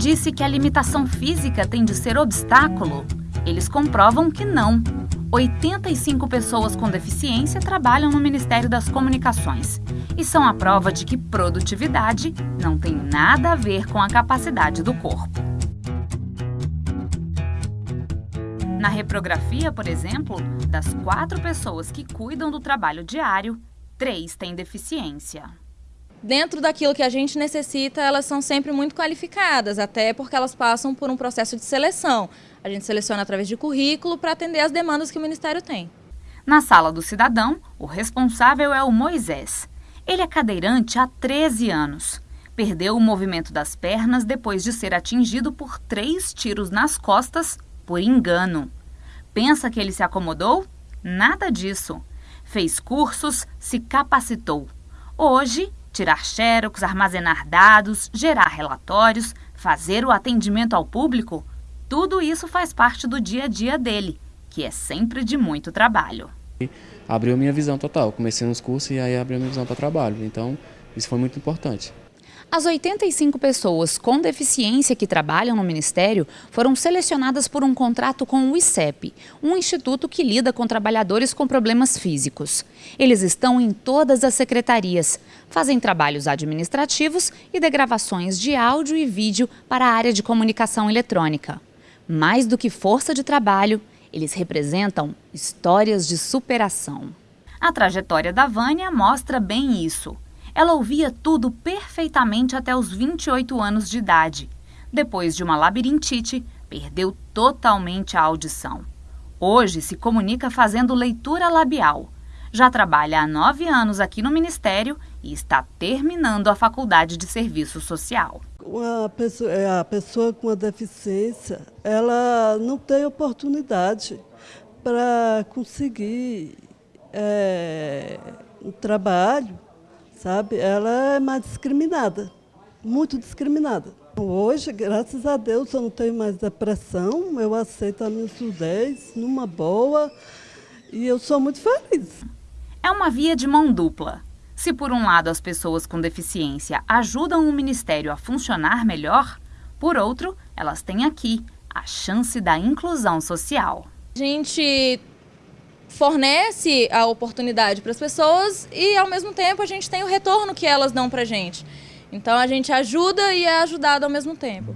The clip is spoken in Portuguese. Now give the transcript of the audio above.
disse que a limitação física tem de ser obstáculo? Eles comprovam que não. 85 pessoas com deficiência trabalham no Ministério das Comunicações e são a prova de que produtividade não tem nada a ver com a capacidade do corpo. Na reprografia, por exemplo, das quatro pessoas que cuidam do trabalho diário, três têm deficiência dentro daquilo que a gente necessita, elas são sempre muito qualificadas, até porque elas passam por um processo de seleção. A gente seleciona através de currículo para atender as demandas que o Ministério tem. Na sala do cidadão, o responsável é o Moisés. Ele é cadeirante há 13 anos. Perdeu o movimento das pernas depois de ser atingido por três tiros nas costas por engano. Pensa que ele se acomodou? Nada disso. Fez cursos, se capacitou. Hoje, tirar xerox, armazenar dados, gerar relatórios, fazer o atendimento ao público, tudo isso faz parte do dia a dia dele, que é sempre de muito trabalho. Abriu minha visão total, comecei nos cursos e aí abriu minha visão para trabalho, então isso foi muito importante. As 85 pessoas com deficiência que trabalham no Ministério foram selecionadas por um contrato com o ICEP, um instituto que lida com trabalhadores com problemas físicos. Eles estão em todas as secretarias, fazem trabalhos administrativos e de gravações de áudio e vídeo para a área de comunicação eletrônica. Mais do que força de trabalho, eles representam histórias de superação. A trajetória da Vânia mostra bem isso. Ela ouvia tudo perfeitamente até os 28 anos de idade. Depois de uma labirintite, perdeu totalmente a audição. Hoje se comunica fazendo leitura labial. Já trabalha há nove anos aqui no Ministério e está terminando a faculdade de serviço social. Pessoa, é, a pessoa com a deficiência, ela não tem oportunidade para conseguir é, um trabalho sabe? Ela é mais discriminada, muito discriminada. Hoje, graças a Deus, eu não tenho mais depressão, eu aceito a minha surdez numa boa e eu sou muito feliz. É uma via de mão dupla. Se por um lado as pessoas com deficiência ajudam o Ministério a funcionar melhor, por outro, elas têm aqui a chance da inclusão social. A gente fornece a oportunidade para as pessoas e, ao mesmo tempo, a gente tem o retorno que elas dão para a gente. Então, a gente ajuda e é ajudado ao mesmo tempo.